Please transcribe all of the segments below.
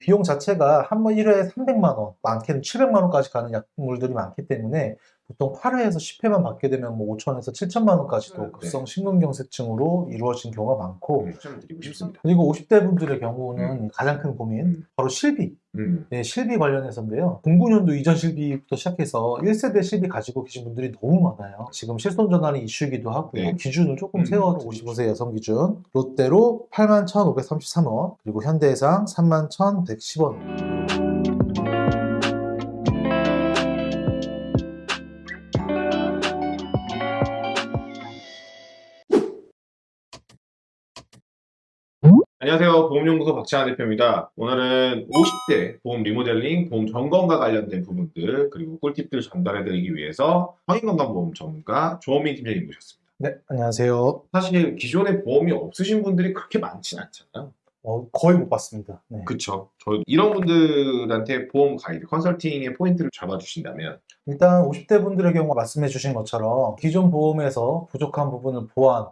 비용 자체가 한 번 1회에 300만 원, 많게는 700만 원까지 가는 약물들이 많기 때문에 보통 8회에서 10회만 받게 되면 뭐 5천에서 7천만 원까지도 네. 급성 심근경색증으로 이루어진 경우가 많고 네. 그리고 50대 분들의 경우는 가장 큰 고민 음. 바로 실비 음. 네, 실비 관련해서인데요. 09년도 이전 실비부터 시작해서 1세대 실비 가지고 계신 분들이 너무 많아요. 지금 실손전환이 이슈이기도 하고요. 네. 기준을 조금 음, 세워서 55세 여성 기준. 롯데로 81,533원, 그리고 현대해상 31,110원. 보험연구소 박찬환 대표입니다. 오늘은 50대 보험 리모델링, 보험 점검과 관련된 부분들 그리고 꿀팁들을 전달해드리기 위해서 성인건강보험 전문가 조원민 팀장님 모셨습니다. 네, 안녕하세요. 사실 기존에 보험이 없으신 분들이 그렇게 많진 않잖아요. 어, 거의 못 봤습니다. 네. 그쵸. 저 이런 분들한테 보험 가이드, 컨설팅의 포인트를 잡아주신다면 일단 50대 분들의 경우 말씀해 주신 것처럼 기존 보험에서 부족한 부분을 보완을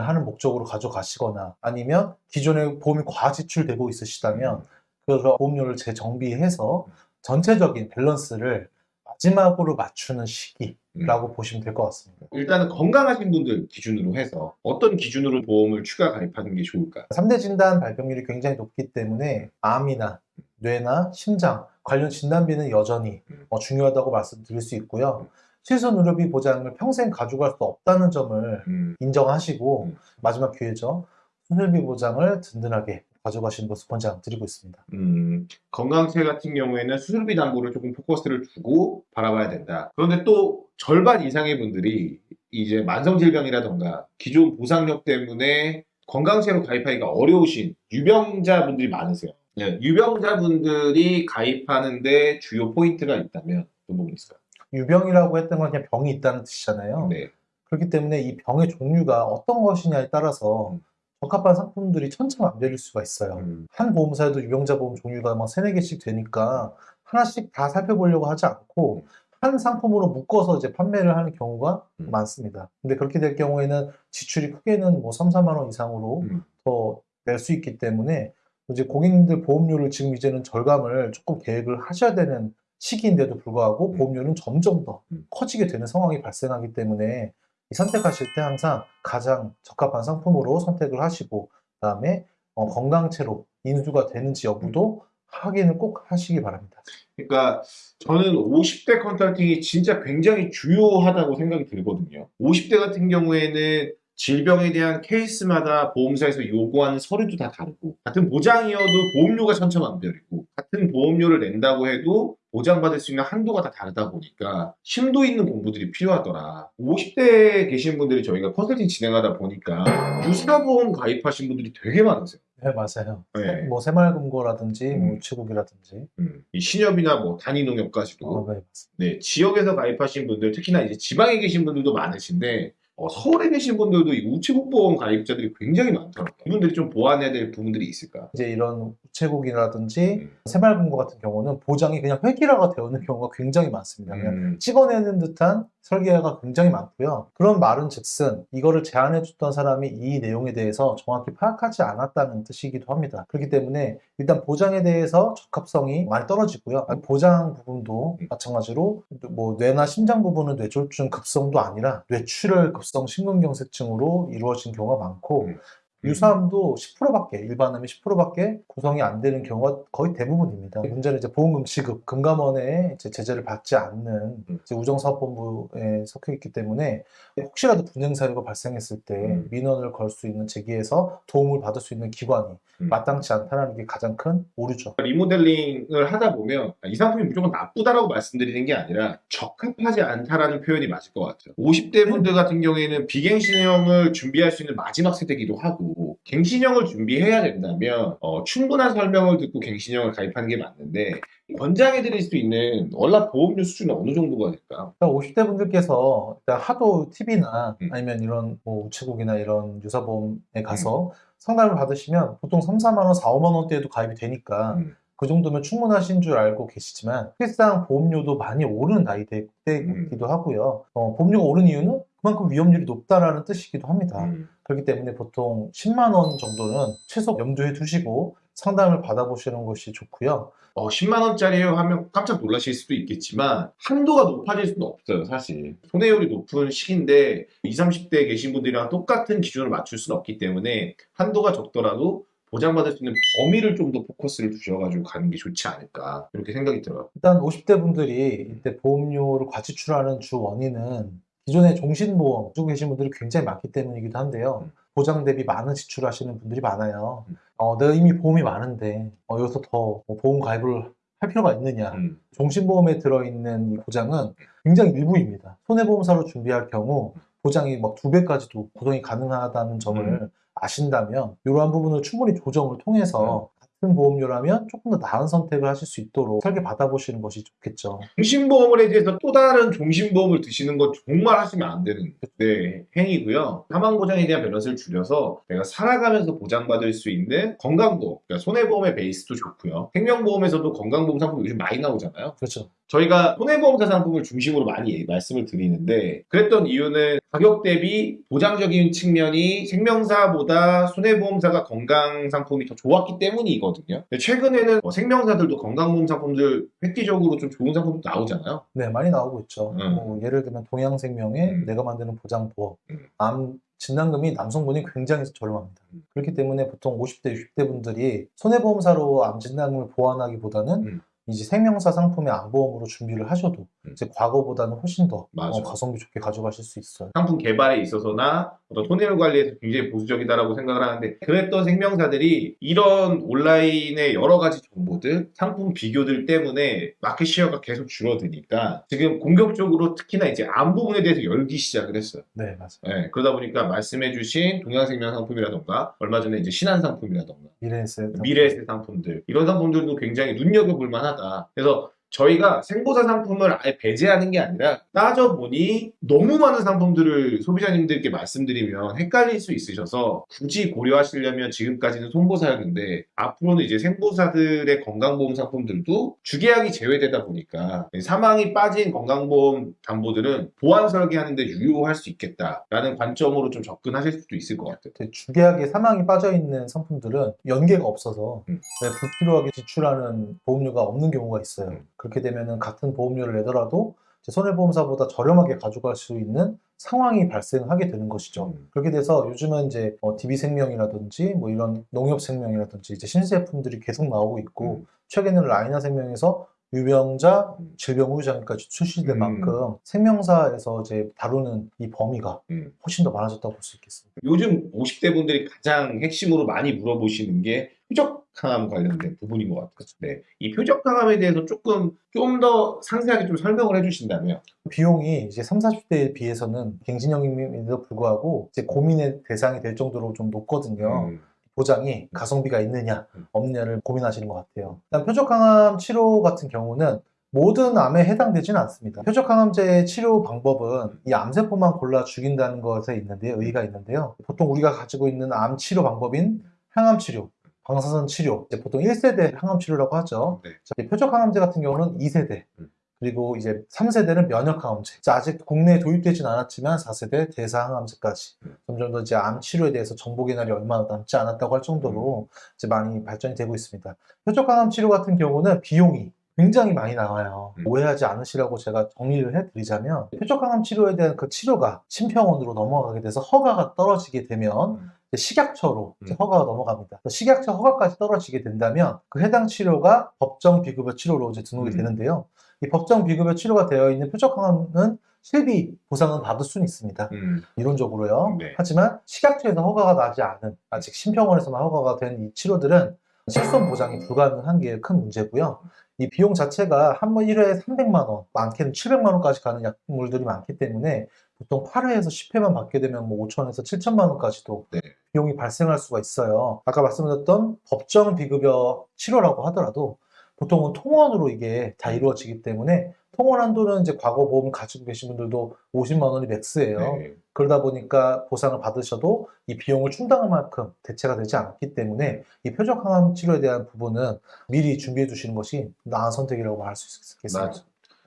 하는 목적으로 가져가시거나 아니면 기존에 보험이 과지출되고 있으시다면 그래서 보험료를 재정비해서 전체적인 밸런스를 마지막으로 맞추는 시기라고 보시면 될 것 같습니다. 일단은 건강하신 분들 기준으로 해서 어떤 기준으로 보험을 추가 가입하는 게 좋을까? 3대 진단 발병률이 굉장히 높기 때문에 암이나 뇌나 심장 관련 진단비는 여전히 음. 어, 중요하다고 말씀드릴 수 있고요. 실손 의료비 보장을 평생 가져갈 수 없다는 점을 음, 인정하시고 음. 마지막 기회죠. 수술비 보장을 든든하게 가져가시는 것을 권장드리고 있습니다. 음, 건강체 같은 경우에는 수술비 담보를 조금 포커스를 두고 바라봐야 된다. 그런데 또 절반 이상의 분들이 이제 만성질병이라던가 기존 보상력 때문에 건강체로 가입하기가 어려우신 유병자분들이 많으세요. 네, 유병자분들이 가입하는데 주요 포인트가 있다면 어떤 부분이 있을까요? 유병이라고 했던 건 그냥 병이 있다는 뜻이잖아요. 네. 그렇기 때문에 이 병의 종류가 어떤 것이냐에 따라서 음. 적합한 상품들이 천차만별일 수가 있어요. 음, 한 보험사에도 유병자 보험 종류가 막 세네 개씩 되니까 하나씩 다 살펴보려고 하지 않고 한 상품으로 묶어서 이제 판매를 하는 경우가 음. 많습니다. 근데 그렇게 될 경우에는 지출이 크게는 뭐 3, 4만 원 이상으로 음. 더낼 수 있기 때문에 이제 고객님들 보험료를 지금 이제는 절감을 조금 계획을 하셔야 되는 시기인데도 불구하고 음. 보험료는 점점 더 음. 커지게 되는 상황이 발생하기 때문에 이 선택하실 때 항상 가장 적합한 상품으로 선택을 하시고 그 다음에 어, 건강체로 인수가 되는지 여부도 확인을 꼭 하시기 바랍니다. 그러니까 저는 50대 컨설팅이 진짜 굉장히 주요하다고 생각이 들거든요. 50대 같은 경우에는 질병에 대한 케이스마다 보험사에서 요구하는 서류도 다 다르고 같은 보장이어도 보험료가 천차만별 이고 같은 보험료를 낸다고 해도 보장받을 수 있는 한도가 다 다르다 보니까 심도 있는 공부들이 필요하더라. 50대에 계신 분들이 저희가 컨설팅 진행하다 보니까 유사보험 가입하신 분들이 되게 많으세요. 네 맞아요. 네. 뭐 새마을금고라든지 뭐 음. 우체국이라든지 음, 이 신협이나 뭐 단위농협까지도 어, 네. 네, 지역에서 가입하신 분들, 특히나 이제 지방에 계신 분들도 많으신데, 어, 서울에 계신 분들도 이 우체국보험 가입자들이 굉장히 많더라고요. 이분들이 좀 보완해야 될 부분들이 있을까? 이제 이런 우체국이라든지 음. 새마을금고 같은 경우는 보장이 그냥 획일화가 되어 있는 경우가 굉장히 많습니다. 그냥 음, 찍어내는 듯한 설계가 굉장히 많고요. 그런 말은 즉슨 이거를 제안해 줬던 사람이 이 내용에 대해서 정확히 파악하지 않았다는 뜻이기도 합니다. 그렇기 때문에 일단 보장에 대해서 적합성이 많이 떨어지고요. 보장 부분도 음. 마찬가지로 뭐 뇌나 심장 부분은 뇌졸중 급성도 아니라 뇌출혈 급성 심근경색증으로 이루어진 경우가 많고 음. 유사암도 10%밖에 일반암이 10%밖에 구성이 안 되는 경우가 거의 대부분입니다. 문제는 이제 보험금 지급 금감원에 이제 제재를 받지 않는 음. 우정사업본부에 속해 있기 때문에 혹시라도 분쟁 사유가 발생했을 때 음. 민원을 걸 수 있는 제기에서 도움을 받을 수 있는 기관이 음. 마땅치 않다는 게 가장 큰 오류죠. 리모델링을 하다 보면 이 상품이 무조건 나쁘다라고 말씀드리는 게 아니라 적합하지 않다라는 표현이 맞을 것 같아요. 50대 분들 같은 경우에는 비갱신형을 준비할 수 있는 마지막 세대이기도 하고 갱신형을 준비해야 된다면 어, 충분한 설명을 듣고 갱신형을 가입하는 게 맞는데 권장해 드릴 수 있는 월납 보험료 수준은 어느 정도가 될까요? 그러니까 50대 분들께서 일단 하도 TV나 음. 아니면 이런 뭐 우체국이나 이런 유사보험에 가서 상담을 받으시면 보통 3, 4만 원, 4, 5만 원대에도 가입이 되니까 음. 그 정도면 충분하신 줄 알고 계시지만 실상 보험료도 많이 오르는 나이대이기도 음. 하고요. 어, 보험료가 오른 이유는 그만큼 위험률이 높다라는 뜻이기도 합니다. 음. 그렇기 때문에 보통 10만 원 정도는 최소 염두에 두시고 상담을 받아보시는 것이 좋고요. 어, 10만 원짜리요 하면 깜짝 놀라실 수도 있겠지만 한도가 높아질 수는 없어요, 사실. 손해율이 높은 시기인데 20, 30대에 계신 분들이랑 똑같은 기준을 맞출 수는 없기 때문에 한도가 적더라도 보장받을 수 있는 범위를 좀 더 포커스를 두셔가지고 가는 게 좋지 않을까 이렇게 생각이 들어요. 일단 50대 분들이 이때 보험료를 과지출하는 주 원인은 기존에 종신보험 쓰고 계신 분들이 굉장히 많기 때문이기도 한데요. 음. 보장 대비 많은 지출하시는 분들이 많아요. 음. 어, 내가 이미 보험이 많은데 어, 여기서 더뭐 보험 가입을 할 필요가 있느냐. 음. 종신보험에 들어있는 이 보장은 굉장히 일부입니다. 손해보험사로 준비할 경우 보장이 막 두 배까지도 구성이 가능하다는 점을 음. 아신다면 이러한 부분을 충분히 조정을 통해서 보험료라면 조금 더 나은 선택을 하실 수 있도록 설계 받아보시는 것이 좋겠죠. 종신보험에 대해서 또 다른 종신보험을 드시는 건 정말 하시면 안 되는 네, 행위고요. 사망보장에 대한 밸런스를 줄여서 내가 살아가면서 보장받을 수 있는 건강보험, 그러니까 손해보험의 베이스도 좋고요. 생명보험에서도 건강보험 상품 요즘 많이 나오잖아요. 그렇죠. 저희가 손해보험사 상품을 중심으로 많이 말씀을 드리는데 그랬던 이유는 가격 대비 보장적인 측면이 생명사보다 손해보험사가 건강 상품이 더 좋았기 때문이거든요. 최근에는 뭐 생명사들도 건강보험 상품들 획기적으로 좀 좋은 상품도 나오잖아요. 네, 많이 나오고 있죠. 음. 뭐 예를 들면 동양생명의 음. 내가 만드는 보장보험, 음. 암 진단금이 남성분이 굉장히 저렴합니다. 음. 그렇기 때문에 보통 50대, 60대 분들이 손해보험사로 암 진단금을 보완하기보다는 음. 이제 생명사 상품의 암보험으로 준비를 하셔도 음. 이제 과거보다는 훨씬 더. 어, 가성비 좋게 가져가실 수 있어요. 상품 개발에 있어서나 어떤 손해율 관리에서 굉장히 보수적이다라고 생각을 하는데 그랬던 생명사들이 이런 온라인의 여러 가지 정보들, 상품 비교들 때문에 마켓 시어가 계속 줄어드니까 지금 공격적으로 특히나 이제 암 부분에 대해서 열기 시작을 했어요. 네, 맞아요. 네, 그러다 보니까 말씀해주신 동양생명 상품이라던가 얼마 전에 이제 신한 상품이라던가 미래에셋. 미래에셋 상품들 이런 상품들도 굉장히 눈여겨볼 만하다. 그래서 저희가 생보사 상품을 아예 배제하는 게 아니라 따져보니 너무 많은 상품들을 소비자님들께 말씀드리면 헷갈릴 수 있으셔서 굳이 고려하시려면 지금까지는 손보사였는데 앞으로는 이제 생보사들의 건강보험 상품들도 주계약이 제외되다 보니까 사망이 빠진 건강보험 담보들은 보안 설계하는데 유효할 수 있겠다라는 관점으로 좀 접근하실 수도 있을 것 같아요. 그 주계약에 사망이 빠져 있는 상품들은 연계가 없어서 음. 네, 불필요하게 지출하는 보험료가 없는 경우가 있어요. 음. 그렇게 되면은 같은 보험료를 내더라도 손해보험사보다 저렴하게 가져갈 수 있는 상황이 발생하게 되는 것이죠. 음. 그렇게 돼서 요즘은 이제 어, DB생명이라든지 뭐 이런 농협생명이라든지 이제 신제품들이 계속 나오고 있고 음. 최근에는 라이나 생명에서 유병자, 음. 질병 후유장까지 출시된 음. 만큼 생명사에서 이제 다루는 이 범위가 음. 훨씬 더 많아졌다고 볼 수 있겠습니다. 요즘 50대 분들이 가장 핵심으로 많이 물어보시는 게 표적 항암 관련된 부분인 것 같아요. 네. 이 표적 항암에 대해서 조금 좀 더 상세하게 좀 설명을 해주신다면 비용이 이제 30, 40대에 비해서는 갱신형임에도 불구하고 이제 고민의 대상이 될 정도로 좀 높거든요. 음, 보장이 가성비가 있느냐 음. 없느냐를 고민하시는 것 같아요. 일단 표적항암 치료 같은 경우는 모든 암에 해당되지는 않습니다. 표적항암제의 치료 방법은 이 암세포만 골라 죽인다는 것에 있는데 의의가 있는데요. 보통 우리가 가지고 있는 암 치료 방법인 항암 치료, 방사선 치료, 이제 보통 1세대 항암 치료라고 하죠. 네. 자, 이 표적 항암제 같은 경우는 2세대, 음. 그리고 이제 3세대는 면역 항암제. 자, 아직 국내에 도입되진 않았지만 4세대 대사 항암제까지 음. 점점 더 이제 암 치료에 대해서 정보 개날이 얼마 남지 않았다고 할 정도로 이제 많이 발전이 되고 있습니다. 표적 항암 치료 같은 경우는 비용이 굉장히 많이 나와요. 음. 오해하지 않으시라고 제가 정리를 해드리자면 표적항암 치료에 대한 그 치료가 심평원으로 넘어가게 돼서 허가가 떨어지게 되면 음. 식약처로 음. 허가가 넘어갑니다. 식약처 허가까지 떨어지게 된다면 그 해당 치료가 법정 비급여 치료로 이제 등록이 음. 되는데요. 이 법정 비급여 치료가 되어 있는 표적항암은 실비 보상은 받을 수는 있습니다. 음, 이론적으로요. 네. 하지만 식약처에서 허가가 나지 않은 아직 심평원에서만 허가가 된 이 치료들은 실손 보장이 불가능한 게 큰 문제고요. 이 비용 자체가 한 번 1회에 300만 원, 많게는 700만 원까지 가는 약물들이 많기 때문에 보통 8회에서 10회만 받게 되면 뭐 5천에서 7천만 원까지도 네. 비용이 발생할 수가 있어요. 아까 말씀드렸던 법정 비급여 치료라고 하더라도 보통은 통원으로 이게 다 이루어지기 때문에 통원 한도는 이제 과거 보험 가지고 계신 분들도 50만 원이 맥스예요. 네. 그러다 보니까 보상을 받으셔도 이 비용을 충당할 만큼 대체가 되지 않기 때문에 이 표적 항암 치료에 대한 부분은 미리 준비해 두시는 것이 나은 선택이라고 할 수 있겠습니다.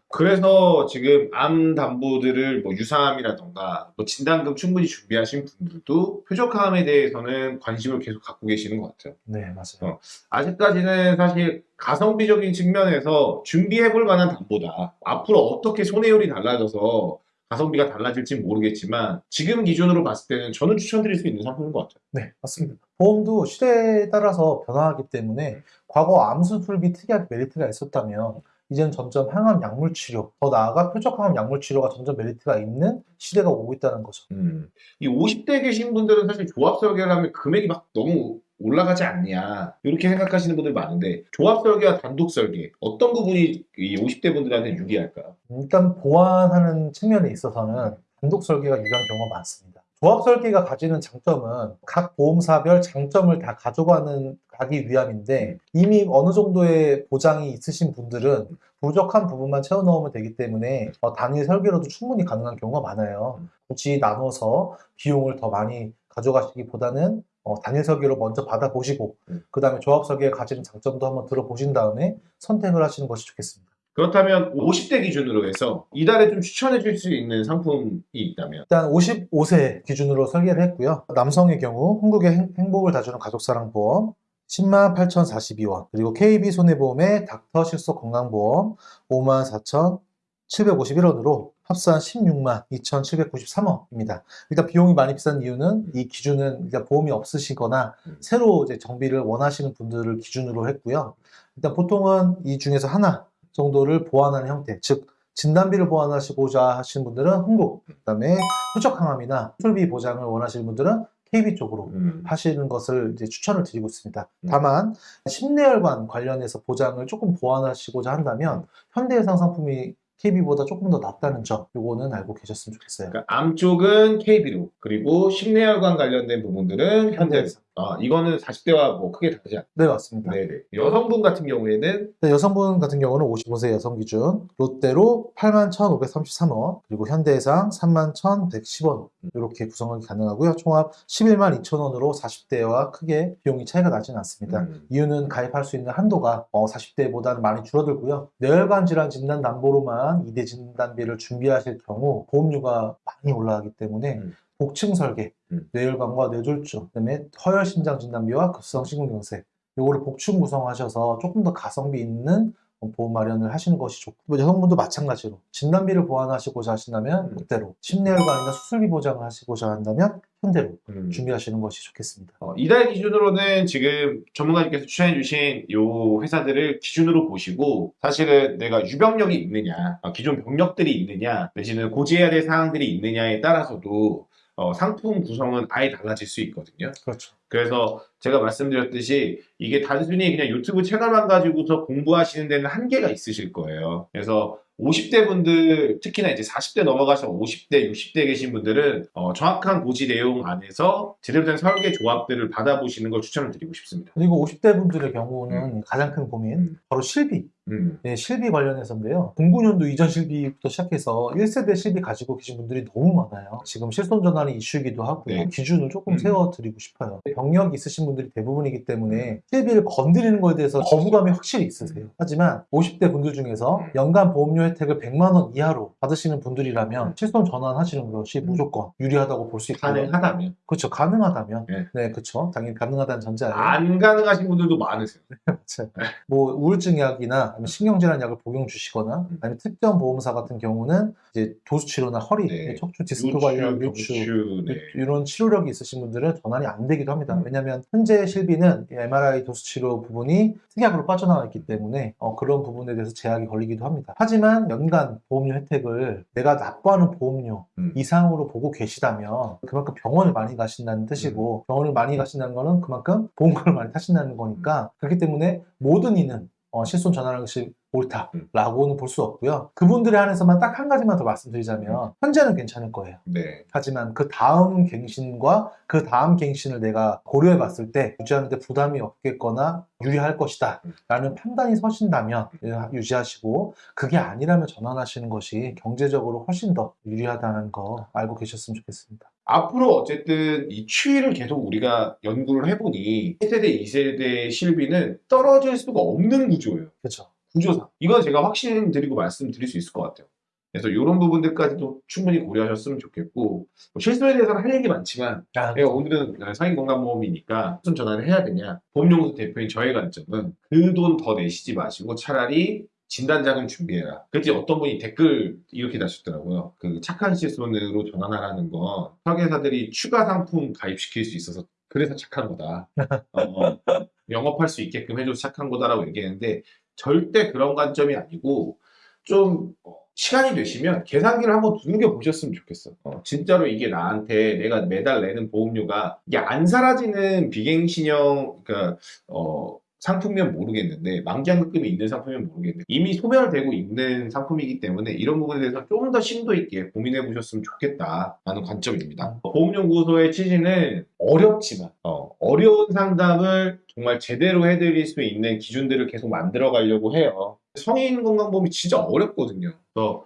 그래서 지금 암 담보들을 뭐 유사암이라던가 뭐 진단금 충분히 준비하신 분들도 표적암에 대해서는 관심을 계속 갖고 계시는 것 같아요. 네, 맞아요. 어. 아직까지는 사실 가성비적인 측면에서 준비해 볼 만한 담보다. 앞으로 어떻게 손해율이 달라져서 가성비가 달라질지 모르겠지만 지금 기준으로 봤을 때는 저는 추천드릴 수 있는 상품인 것 같아요. 네, 맞습니다. 보험도 시대에 따라서 변화하기 때문에 과거 암수술비 특이하게 메리트가 있었다면 이제는 점점 항암 약물 치료, 더 나아가 표적항암 약물 치료가 점점 메리트가 있는 시대가 오고 있다는 거죠. 음. 이 50대 계신 분들은 사실 조합 설계를 하면 금액이 막 너무 올라가지 않냐 이렇게 생각하시는 분들 많은데 조합 설계와 단독 설계 어떤 부분이 이 50대 분들한테 유리할까요? 일단 보완하는 측면에 있어서는 단독 설계가 유리한 경우가 많습니다. 조합 설계가 가지는 장점은 각 보험사별 장점을 다 가져가는 가기 위함인데 이미 어느 정도의 보장이 있으신 분들은 부족한 부분만 채워 넣으면 되기 때문에 어, 단일 설계로도 충분히 가능한 경우가 많아요. 굳이 나눠서 비용을 더 많이 가져가시기보다는 어, 단일 설계로 먼저 받아보시고 음. 그 다음에 조합 설계가 가지는 장점도 한번 들어보신 다음에 선택을 하시는 것이 좋겠습니다. 그렇다면 50대 기준으로 해서 이달에 좀 추천해 줄 수 있는 상품이 있다면 일단 55세 기준으로 설계를 했고요. 남성의 경우 한국의 행- 행복을 다주는 가족사랑보험 10만 8,042원 그리고 KB 손해보험의 닥터 실속 건강보험 5만 4,751원으로 합산 16만 2,793원입니다. 일단 비용이 많이 비싼 이유는 이 기준은 일단 보험이 없으시거나 음. 새로 이제 정비를 원하시는 분들을 기준으로 했고요. 일단 보통은 이 중에서 하나 정도를 보완하는 형태, 즉 진단비를 보완하시고자 하시는 분들은 흥국, 그다음에 후적 항암이나 수술비 보장을 원하시는 분들은 KB 쪽으로 음. 하시는 것을 이제 추천을 드리고 있습니다. 음. 다만 심내혈관 관련해서 보장을 조금 보완하시고자 한다면 현대해상 상품이 KB보다 조금 더 낫다는 점, 요거는 알고 계셨으면 좋겠어요. 그러니까 암 쪽은 KB로 그리고 심내혈관 관련된 부분들은 현대 현대해상. 아 이거는 40대와 뭐 크게 다르지 않 네, 맞습니다. 네네 여성분 같은 경우에는 네, 여성분 같은 경우는 55세 여성 기준 롯데로 81,533원 그리고 현대해상 31,110원 이렇게 구성하기 가능하고요. 총합 11만 2천원으로 40대와 크게 비용이 차이가 나지는 않습니다. 음. 이유는 가입할 수 있는 한도가 40대보다는 많이 줄어들고요. 뇌혈관 질환 진단 담보로만 2대 진단비를 준비하실 경우 보험료가 많이 올라가기 때문에 음. 복층 설계, 음. 뇌혈관과 뇌졸중, 그다음에 허혈 심장 진단비와 급성 심근경색 요거를 복층 구성하셔서 조금 더 가성비 있는 보험 마련을 하시는 것이 좋고 뭐 여성분도 마찬가지로 진단비를 보완하시고자 하신다면 음. 롯데로 심내혈관이나 수술비 보장을 하시고자 한다면 현대로 음. 준비하시는 것이 좋겠습니다. 어, 이달 기준으로는 지금 전문가님께서 추천해 주신 요 회사들을 기준으로 보시고 사실은 내가 유병력이 있느냐, 어, 기존 병력들이 있느냐, 내지는 고지해야 될 사항들이 있느냐에 따라서도 어, 상품 구성은 아예 달라질 수 있거든요. 그렇죠. 그래서 제가 말씀드렸듯이 이게 단순히 그냥 유튜브 채널만 가지고서 공부하시는 데는 한계가 있으실 거예요. 그래서 50대 분들, 특히나 이제 40대 넘어가서 50대, 60대 계신 분들은 어, 정확한 고지 내용 안에서 제대로 된 설계 조합들을 받아보시는 걸 추천을 드리고 싶습니다. 그리고 50대 분들의 경우는 가장 큰 고민 음. 바로 실비 음. 네, 실비 관련해서인데요. 09년도 이전 실비부터 시작해서 1세대 실비 가지고 계신 분들이 너무 많아요. 지금 실손 전환이 이슈이기도 하고요. 네. 기준을 조금 음. 세워드리고 싶어요. 병력이 있으신 분들이 대부분이기 때문에 실비를 건드리는 것에 대해서 거부감이 확실히 있으세요. 하지만 50대 분들 중에서 음. 연간 보험료 혜택을 100만 원 이하로 받으시는 분들이라면 실손 전환하시는 것이 음. 무조건 유리하다고 볼 수 있고요. 가능하다면. 그렇죠. 가능하다면. 네. 네, 그렇죠. 당연히 가능하다는 전제하에. 안 가능하신 분들도 많으세요. 그렇죠. 뭐 우울증 약이나 신경질환 약을 복용 주시거나 음. 아니면 특정 보험사 같은 경우는 이제 도수 치료나 허리, 네. 척추 디스크 관련 유추, 네. 이런 치료력이 있으신 분들은 전환이 안 되기도 합니다. 음. 왜냐하면 현재 실비는 이 MRI 도수 치료 부분이 특약으로 빠져나와 있기 때문에 어, 그런 부분에 대해서 제약이 걸리기도 합니다. 하지만 연간 보험료 혜택을 내가 납부하는 보험료 음. 이상으로 보고 계시다면 그만큼 병원을 많이 가신다는 뜻이고 병원을 많이 가신다는 거는 그만큼 보험금을 많이 타신다는 거니까 그렇기 때문에 모든 이는 어, 실손 전환하는 것이 옳다라고는 볼 수 없고요. 그분들에 한해서만 딱 한 가지만 더 말씀드리자면 현재는 괜찮을 거예요. 네. 하지만 그 다음 갱신과 그 다음 갱신을 내가 고려해 봤을 때 유지하는데 부담이 없겠거나 유리할 것이다 라는 판단이 서신다면 유지하시고 그게 아니라면 전환하시는 것이 경제적으로 훨씬 더 유리하다는 거 알고 계셨으면 좋겠습니다. 앞으로 어쨌든 이 추이를 계속 우리가 연구를 해보니 1세대, 2세대 실비는 떨어질 수가 없는 구조예요. 그렇죠. 구조상 이건 제가 확신드리고 말씀드릴 수 있을 것 같아요. 그래서 이런 부분들까지도 충분히 고려하셨으면 좋겠고 뭐 실손에 대해서는 할 얘기 많지만 아, 내가 오늘은 상인건강보험이니까 무슨 전화를 해야 되냐 보험연구소 대표인 저의 관점은 그 돈 더 내시지 마시고 차라리 진단자금 준비해라. 그때 어떤 분이 댓글 이렇게 다셨더라고요. 그 착한 실손으로 전환하라는 건 설계사들이 추가 상품 가입시킬 수 있어서 그래서 착한 거다. 어, 어, 영업할 수 있게끔 해줘서 착한 거다라고 얘기했는데 절대 그런 관점이 아니고 좀 어, 시간이 되시면 계산기를 한번 두들겨 보셨으면 좋겠어. 어, 진짜로 이게 나한테 내가 매달 내는 보험료가 이게 안 사라지는 비갱신형 그러니까 어, 상품이면 모르겠는데 만기한급금이 있는 상품이면 모르겠는데 이미 소멸되고 있는 상품이기 때문에 이런 부분에 대해서 좀 더 심도 있게 고민해 보셨으면 좋겠다라는 관점입니다. 보험연구소의 취지는 어렵지만 어, 어려운 상담을 정말 제대로 해드릴 수 있는 기준들을 계속 만들어 가려고 해요. 성인 건강보험이 진짜 어렵거든요. 그래서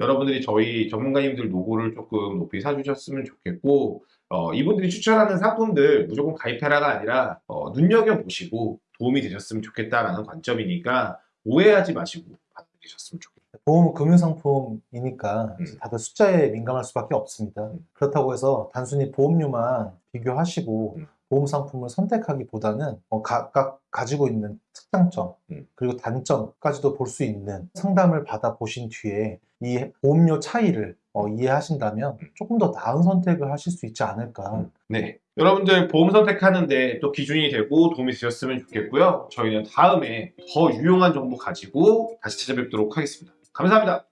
여러분들이 저희 전문가님들 노고를 조금 높이 사주셨으면 좋겠고 어, 이분들이 추천하는 상품들 무조건 가입해라가 아니라 어, 눈여겨보시고 도움이 되셨으면 좋겠다라는 관점이니까 오해하지 마시고 받아들이셨으면 좋겠습니다. 보험은 금융상품이니까 음. 다들 숫자에 민감할 수밖에 없습니다. 음. 그렇다고 해서 단순히 보험료만 비교하시고 음. 보험 상품을 선택하기보다는 어, 각각 가지고 있는 특장점 음. 그리고 단점까지도 볼 수 있는 상담을 받아 보신 뒤에 이 보험료 차이를 어, 이해하신다면 음. 조금 더 나은 선택을 하실 수 있지 않을까. 네. 여러분들 보험 선택하는데 또 기준이 되고 도움이 되셨으면 좋겠고요. 저희는 다음에 더 유용한 정보 가지고 다시 찾아뵙도록 하겠습니다. 감사합니다.